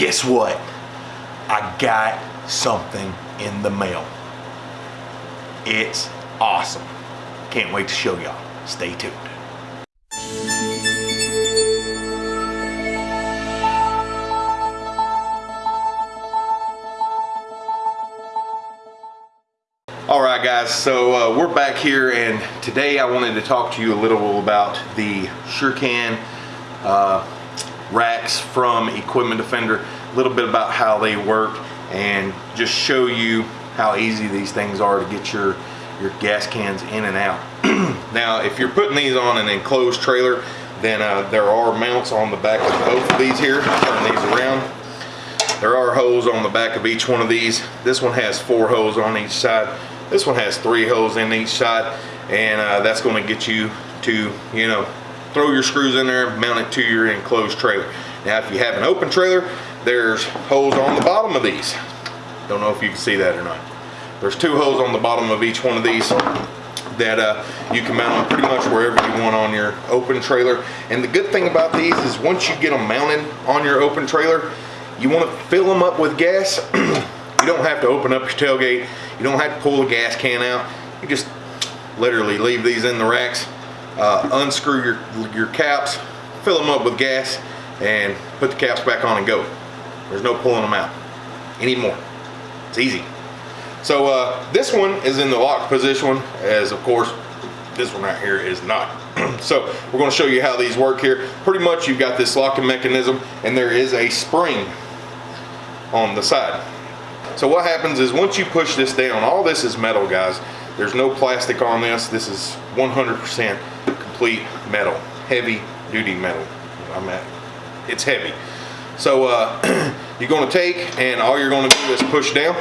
guess what? I got something in the mail. It's awesome. Can't wait to show y'all. Stay tuned. All right, guys, so uh, we're back here, and today I wanted to talk to you a little about the SureCan uh, racks from Equipment Defender, a little bit about how they work, and just show you how easy these things are to get your, your gas cans in and out. now, if you're putting these on an enclosed trailer, then uh, there are mounts on the back of both of these here. Turn these around. There are holes on the back of each one of these. This one has four holes on each side. This one has three holes in each side, and uh, that's going to get you to, you know, throw your screws in there, mount it to your enclosed trailer. Now, if you have an open trailer, there's holes on the bottom of these. Don't know if you can see that or not. There's two holes on the bottom of each one of these that uh, you can mount them pretty much wherever you want on your open trailer. And the good thing about these is once you get them mounted on your open trailer, you want to fill them up with gas. you don't have to open up your tailgate. You don't have to pull the gas can out. You just literally leave these in the racks, uh, unscrew your, your caps, fill them up with gas, and put the caps back on and go. There's no pulling them out anymore. It's easy. So uh, this one is in the locked position, as of course this one right here is not. so we're going to show you how these work here. Pretty much you've got this locking mechanism and there is a spring on the side. So what happens is once you push this down, all this is metal guys. There's no plastic on this. This is 100% complete metal, heavy duty metal. I'm at, it's heavy. So uh, you're going to take and all you're going to do is push down.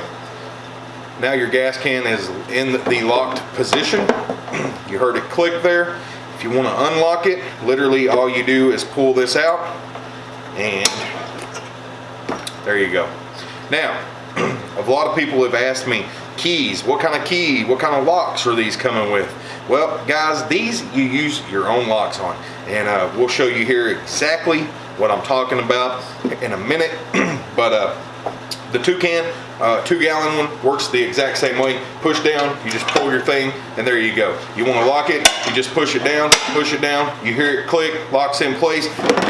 Now your gas can is in the locked position. You heard it click there. If you want to unlock it, literally all you do is pull this out and there you go. Now, a lot of people have asked me, keys, what kind of key, what kind of locks are these coming with? Well, guys, these you use your own locks on. And uh, we'll show you here exactly what I'm talking about in a minute. but uh, the Toucan, uh, two gallon one works the exact same way. Push down, you just pull your thing, and there you go. You want to lock it, you just push it down, push it down, you hear it click, locks in place,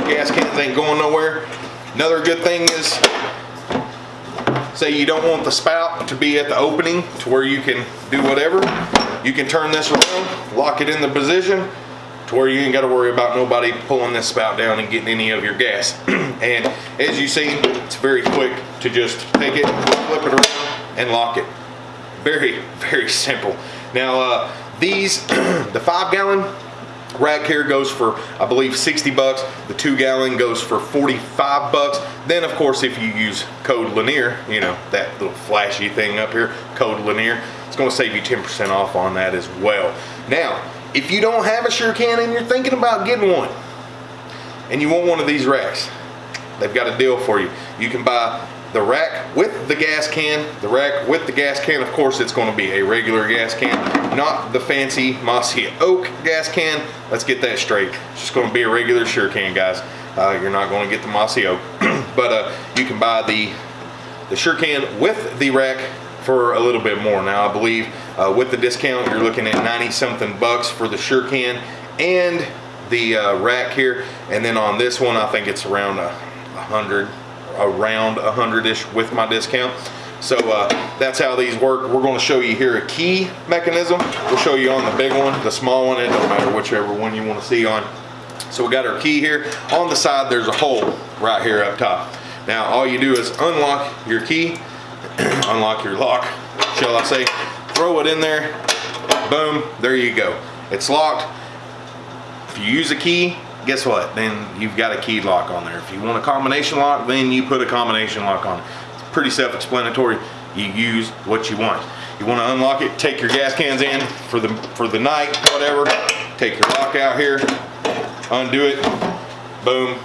gas cans ain't going nowhere. Another good thing is, say you don't want the spout to be at the opening to where you can do whatever, you can turn this around, lock it in the position, to where you ain't got to worry about nobody pulling this spout down and getting any of your gas. and as you see, it's very quick to just take it, flip it around, and lock it. Very, very simple. Now, uh, these, the five gallon rack here goes for, I believe, 60 bucks. The two gallon goes for 45 bucks. Then, of course, if you use code Lanier, you know, that little flashy thing up here, code Lanier, it's gonna save you 10% off on that as well. Now, if you don't have a SureCan and you're thinking about getting one, and you want one of these racks, they've got a deal for you. You can buy the rack with the gas can, the rack with the gas can, of course it's gonna be a regular gas can, not the fancy Mossy Oak gas can. Let's get that straight. It's just gonna be a regular SureCan, guys. Uh, you're not gonna get the Mossy Oak. but uh, you can buy the, the SureCan with the rack for a little bit more. Now I believe uh, with the discount you're looking at 90 something bucks for the SureCan and the uh, rack here and then on this one I think it's around a hundred around a hundred-ish with my discount. So uh, that's how these work. We're going to show you here a key mechanism. We'll show you on the big one the small one it don't matter whichever one you want to see on. So we got our key here. On the side there's a hole right here up top. Now all you do is unlock your key unlock your lock, shall I say, throw it in there, boom, there you go. It's locked. If you use a key, guess what? Then you've got a key lock on there. If you want a combination lock, then you put a combination lock on it. It's pretty self-explanatory. You use what you want. You want to unlock it, take your gas cans in for the for the night, whatever. Take your lock out here, undo it, boom,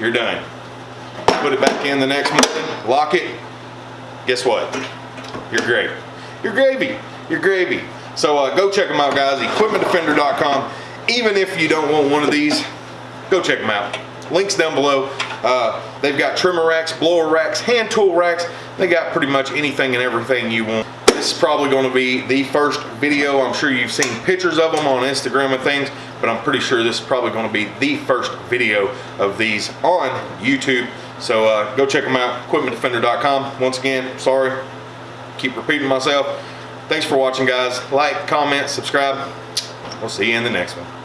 you're done. Put it back in the next morning, lock it, guess what? You're great. You're gravy. You're gravy. So uh, go check them out, guys. EquipmentDefender.com. Even if you don't want one of these, go check them out. Links down below. Uh, they've got trimmer racks, blower racks, hand tool racks. They got pretty much anything and everything you want. This is probably going to be the first video. I'm sure you've seen pictures of them on Instagram and things, but I'm pretty sure this is probably going to be the first video of these on YouTube. So uh, go check them out, equipmentdefender.com. Once again, sorry, keep repeating myself. Thanks for watching, guys. Like, comment, subscribe. We'll see you in the next one.